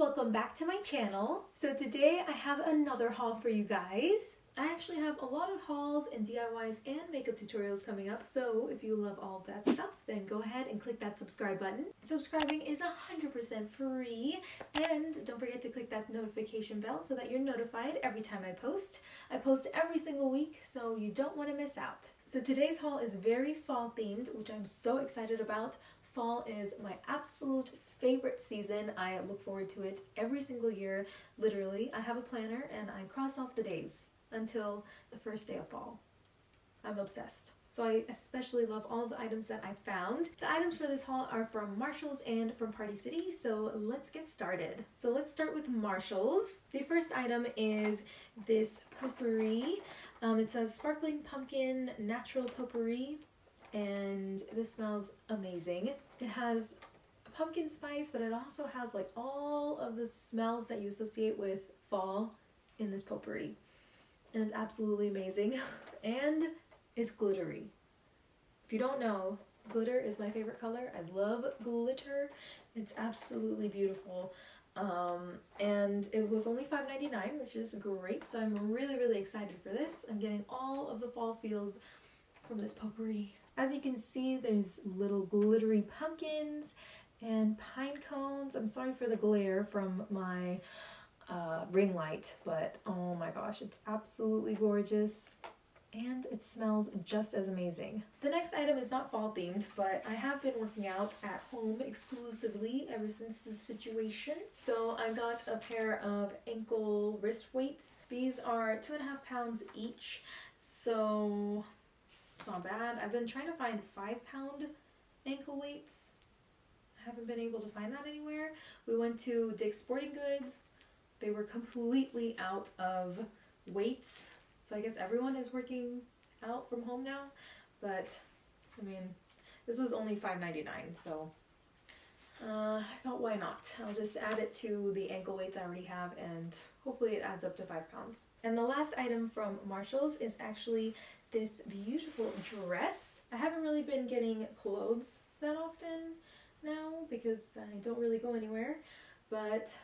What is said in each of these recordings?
welcome back to my channel. So today I have another haul for you guys. I actually have a lot of hauls and DIYs and makeup tutorials coming up, so if you love all that stuff, then go ahead and click that subscribe button. Subscribing is 100% free, and don't forget to click that notification bell so that you're notified every time I post. I post every single week, so you don't want to miss out. So today's haul is very fall themed, which I'm so excited about. Fall is my absolute favorite season. I look forward to it every single year. Literally, I have a planner and I cross off the days until the first day of fall. I'm obsessed. So I especially love all the items that I found. The items for this haul are from Marshalls and from Party City, so let's get started. So let's start with Marshalls. The first item is this potpourri. Um, it says Sparkling Pumpkin Natural Potpourri, and this smells amazing. It has pumpkin spice, but it also has like all of the smells that you associate with fall in this potpourri. And it's absolutely amazing. and it's glittery. If you don't know, glitter is my favorite color. I love glitter. It's absolutely beautiful. Um, and it was only $5.99, which is great. So I'm really, really excited for this. I'm getting all of the fall feels from this potpourri. As you can see, there's little glittery pumpkins and pine cones. I'm sorry for the glare from my uh, ring light, but oh my gosh, it's absolutely gorgeous and it smells just as amazing. The next item is not fall themed, but I have been working out at home exclusively ever since the situation. So I got a pair of ankle wrist weights. These are two and a half pounds each, so it's not bad. I've been trying to find five pound ankle weights I haven't been able to find that anywhere. We went to Dick's Sporting Goods. They were completely out of weights. So I guess everyone is working out from home now. But, I mean, this was only $5.99, so uh, I thought why not? I'll just add it to the ankle weights I already have and hopefully it adds up to 5 pounds. And the last item from Marshalls is actually this beautiful dress. I haven't really been getting clothes that often now because I don't really go anywhere. But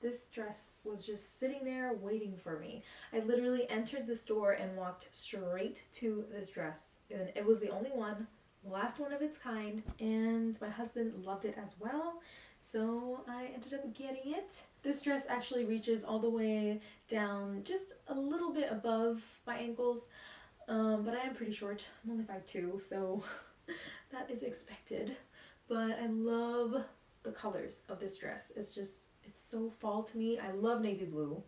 this dress was just sitting there waiting for me. I literally entered the store and walked straight to this dress. And it was the only one, last one of its kind, and my husband loved it as well. So I ended up getting it. This dress actually reaches all the way down just a little bit above my ankles, um, but I am pretty short. I'm only 5'2", so that is expected but I love the colors of this dress. It's just, it's so fall to me. I love navy blue.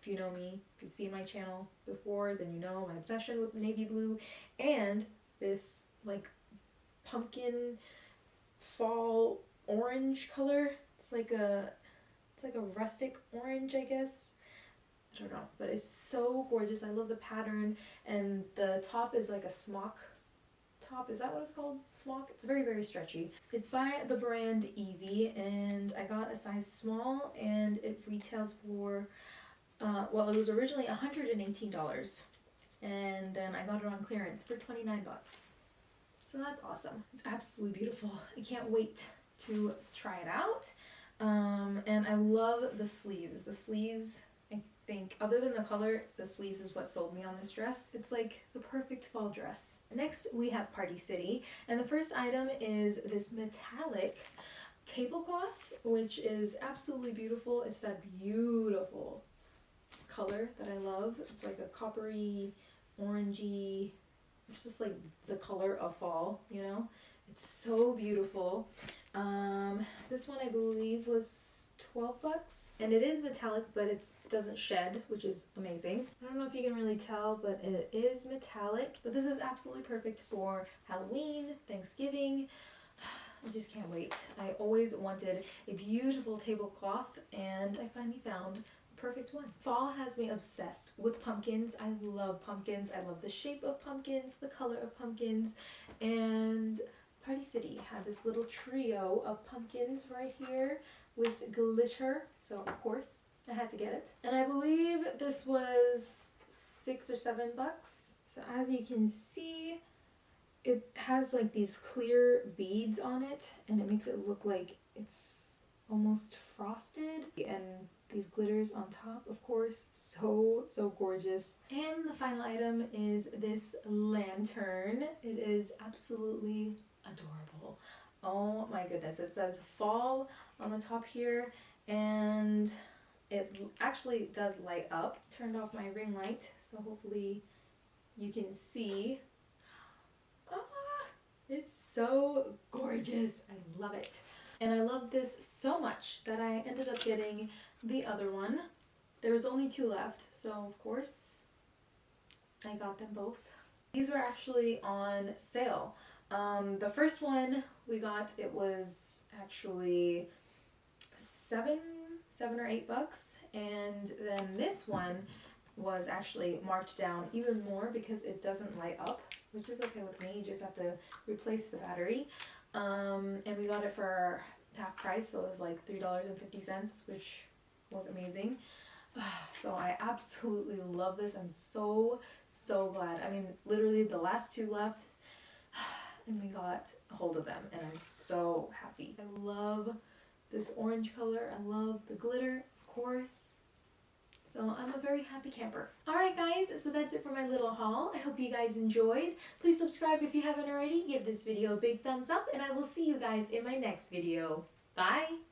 If you know me, if you've seen my channel before, then you know my obsession with navy blue and this like pumpkin fall orange color. It's like a, it's like a rustic orange, I guess. I don't know, but it's so gorgeous. I love the pattern and the top is like a smock top. Is that what it's called? Smock? It's very, very stretchy. It's by the brand Evie and I got a size small and it retails for, uh, well, it was originally $118 and then I got it on clearance for 29 bucks. So that's awesome. It's absolutely beautiful. I can't wait to try it out. Um, and I love the sleeves. The sleeves think, other than the color, the sleeves is what sold me on this dress. It's like the perfect fall dress. Next, we have Party City, and the first item is this metallic tablecloth, which is absolutely beautiful. It's that beautiful color that I love. It's like a coppery, orangey, it's just like the color of fall, you know? It's so beautiful. Um, this one I believe was 12 bucks. And it is metallic, but it doesn't shed, which is amazing. I don't know if you can really tell, but it is metallic. But this is absolutely perfect for Halloween, Thanksgiving. I just can't wait. I always wanted a beautiful tablecloth, and I finally found perfect one. Fall has me obsessed with pumpkins. I love pumpkins. I love the shape of pumpkins, the color of pumpkins, and City had this little trio of pumpkins right here with glitter. So of course I had to get it. And I believe this was six or seven bucks. So as you can see, it has like these clear beads on it and it makes it look like it's almost frosted and these glitters on top of course so so gorgeous and the final item is this lantern it is absolutely adorable oh my goodness it says fall on the top here and it actually does light up turned off my ring light so hopefully you can see ah, it's so gorgeous i love it and I love this so much that I ended up getting the other one. There was only two left, so of course I got them both. These were actually on sale. Um, the first one we got, it was actually seven, seven or eight bucks. And then this one was actually marked down even more because it doesn't light up, which is okay with me. You just have to replace the battery. Um, and we got it for half price, so it was like $3.50, which was amazing. So I absolutely love this. I'm so, so glad. I mean, literally the last two left and we got a hold of them and I'm so happy. I love this orange color. I love the glitter, of course. So I'm a very happy camper. Alright guys, so that's it for my little haul. I hope you guys enjoyed. Please subscribe if you haven't already. Give this video a big thumbs up and I will see you guys in my next video. Bye!